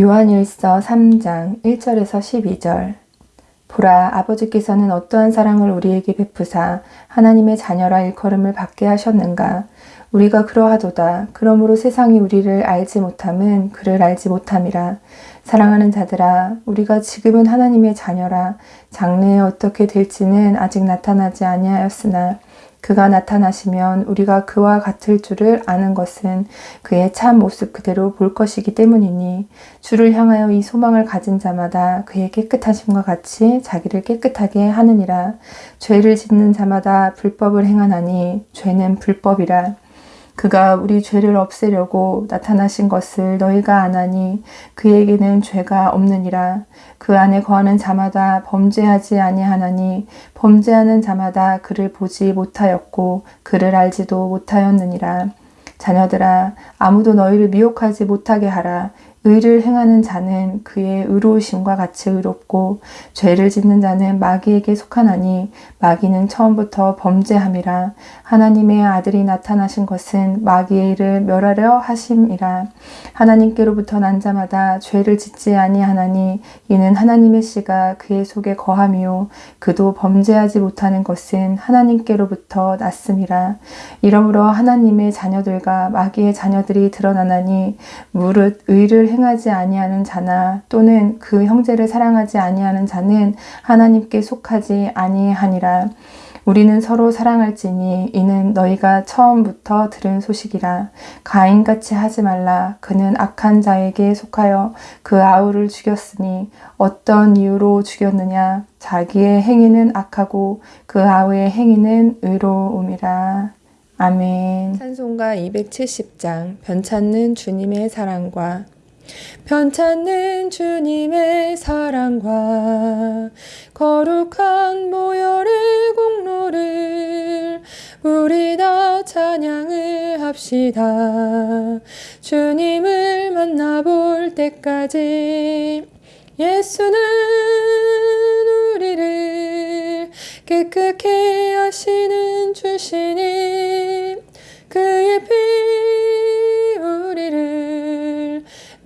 요한일서 3장 1절에서 12절. 보라 아버지께서는 어떠한 사랑을 우리에게 베푸사 하나님의 자녀라 일컬음을 받게 하셨는가? 우리가 그러하도다. 그러므로 세상이 우리를 알지 못함은 그를 알지 못함이라 사랑하는 자들아 우리가 지금은 하나님의 자녀라. 장래에 어떻게 될지는 아직 나타나지 아니하였으나 그가 나타나시면 우리가 그와 같을 줄을 아는 것은 그의 참 모습 그대로 볼 것이기 때문이니 주를 향하여 이 소망을 가진 자마다 그의 깨끗하심과 같이 자기를 깨끗하게 하느니라. 죄를 짓는 자마다 불법을 행하나니 죄는 불법이라 그가 우리 죄를 없애려고 나타나신 것을 너희가 아나니 그에게는 죄가 없느니라. 그 안에 거하는 자마다 범죄하지 아니하나니 범죄하는 자마다 그를 보지 못하였고 그를 알지도 못하였느니라. 자녀들아 아무도 너희를 미혹하지 못하게 하라 의를 행하는 자는 그의 의로우심과 같이 의롭고 죄를 짓는 자는 마귀에게 속하나니 마귀는 처음부터 범죄함이라. 하나님의 아들이 나타나신 것은 마귀의 일을 멸하려 하심이라. 하나님께로부터 난 자마다 죄를 짓지 아니하나니 이는 하나님의 씨가 그의 속에 거함이요 그도 범죄하지 못하는 것은 하나님께로부터 났음이라. 이러므로 하나님의 자녀들과 마귀의 자녀들이 드러나나니 무릇 의를 행하지 아니하는 자나 또는 그 형제를 사랑하지 아니하는 자는 하나님께 속하지 아니하니라. 우리는 서로 사랑할지니 이는 너희가 처음부터 들은 소식이라. 가인같이 하지 말라. 그는 악한 자에게 속하여 그 아우를 죽였으니 어떤 이유로 죽였느냐. 자기의 행위는 악하고 그 아우의 행위는 의로움이라. 아멘. 찬송가 270장 변찮는 주님의 사랑과 편찮는 주님의 사랑과 거룩한 모열의 공로를 우리 다 찬양을 합시다. 주님을 만나볼 때까지 예수는 우리를 깨끗게 하시는 주시니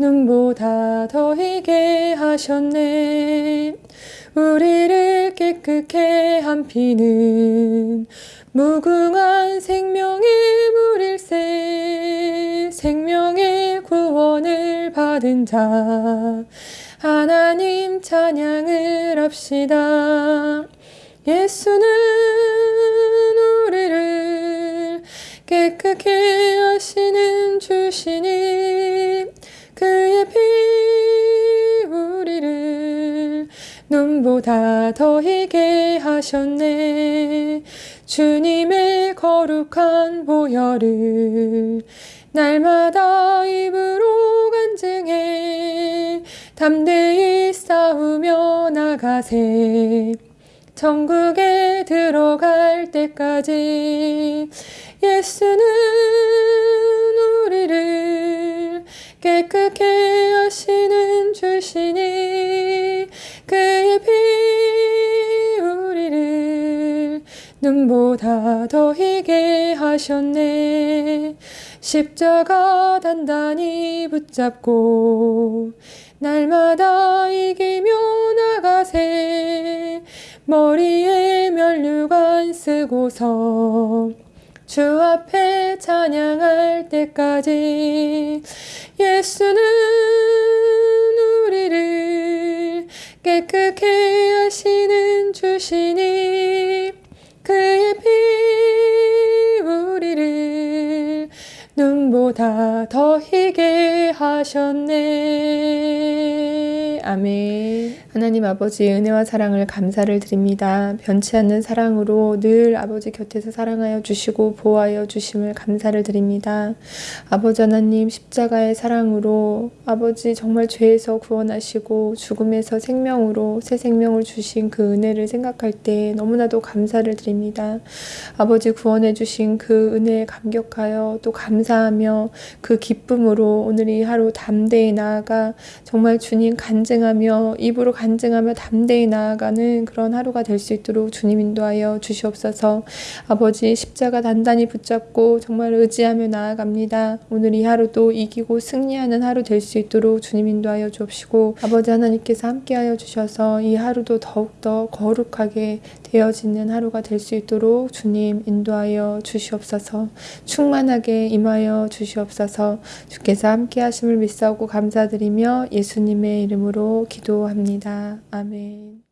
눈보다 더 희게 하셨네. 우리를 깨끗게 한 피는 무궁한 생명의 물일세 생명의 구원을 받은 자 하나님 찬양을 합시다. 예수는 우리를 깨끗게 하시는 주시니 보다 더 희게 하셨네. 주님의 거룩한 보혈을 날마다 입으로 간증해. 담대히 싸우며 나가세. 천국에 들어갈 때까지 예수는 우리를 깨끗게 하시는 주시니 하셨네. 십자가 단단히 붙잡고 날마다 이기며 나가세. 머리에 면류관 쓰고서 주 앞에 찬양할 때까지 예수는 보다 더 희게 하셨네. 아멘. 하나님 아버지 은혜와 사랑을 감사를 드립니다. 변치 않는 사랑으로 늘 아버지 곁에서 사랑하여 주시고 보호하여 주심을 감사를 드립니다. 아버지 하나님 십자가의 사랑으로 아버지 정말 죄에서 구원하시고 죽음에서 생명으로 새 생명을 주신 그 은혜를 생각할 때 너무나도 감사를 드립니다. 아버지 구원해 주신 그 은혜에 감격하여 또 감사하며 그 기쁨으로 오늘 이 하루 담대히 나아가 정말 주님 간증하며 입으로 간 간증하며 담대히 나아가는 그런 하루가 될 수 있도록 주님 인도하여 주시옵소서. 아버지 십자가 단단히 붙잡고 정말 의지하며 나아갑니다. 오늘 이 하루도 이기고 승리하는 하루 될 수 있도록 주님 인도하여 주옵시고 아버지 하나님께서 함께하여 주셔서 이 하루도 더욱더 거룩하게 되어지는 하루가 될 수 있도록 주님 인도하여 주시옵소서. 충만하게 임하여 주시옵소서. 주께서 함께 하심을 믿사오고 감사드리며 예수님의 이름으로 기도합니다. 아멘.